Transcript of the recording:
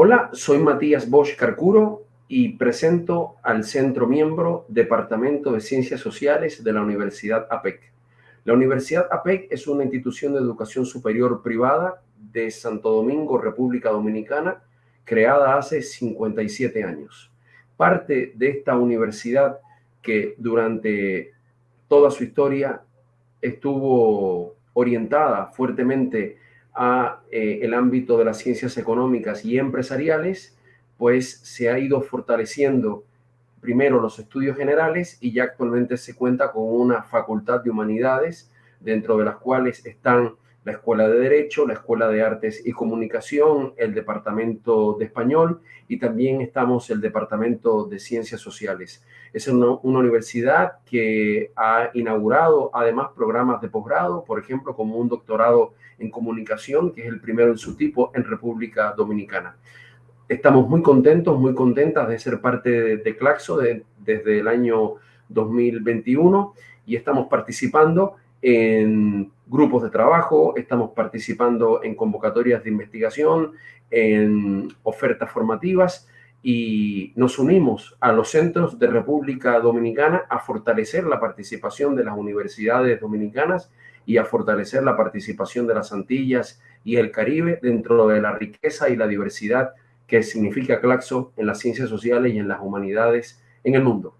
Hola, soy Matías Bosch Carcuro y presento al Centro Miembro Departamento de Ciencias Sociales de la Universidad APEC. La Universidad APEC es una institución de educación superior privada de Santo Domingo, República Dominicana, creada hace 57 años. Parte de esta universidad que durante toda su historia estuvo orientada fuertemente a eh, el ámbito de las ciencias económicas y empresariales, pues se ha ido fortaleciendo primero los estudios generales y ya actualmente se cuenta con una facultad de humanidades, dentro de las cuales están la Escuela de Derecho, la Escuela de Artes y Comunicación, el Departamento de Español y también estamos el Departamento de Ciencias Sociales. Es una, universidad que ha inaugurado además programas de posgrado, por ejemplo, como un doctorado en comunicación, que es el primero en su tipo en República Dominicana. Estamos muy contentos, muy contentas de ser parte de, de Claxo desde el año 2021 y estamos participando en grupos de trabajo, estamos participando en convocatorias de investigación, en ofertas formativas y nos unimos a los centros de República Dominicana a fortalecer la participación de las universidades dominicanas y a fortalecer la participación de las Antillas y el Caribe dentro de la riqueza y la diversidad que significa Claxo en las ciencias sociales y en las humanidades en el mundo.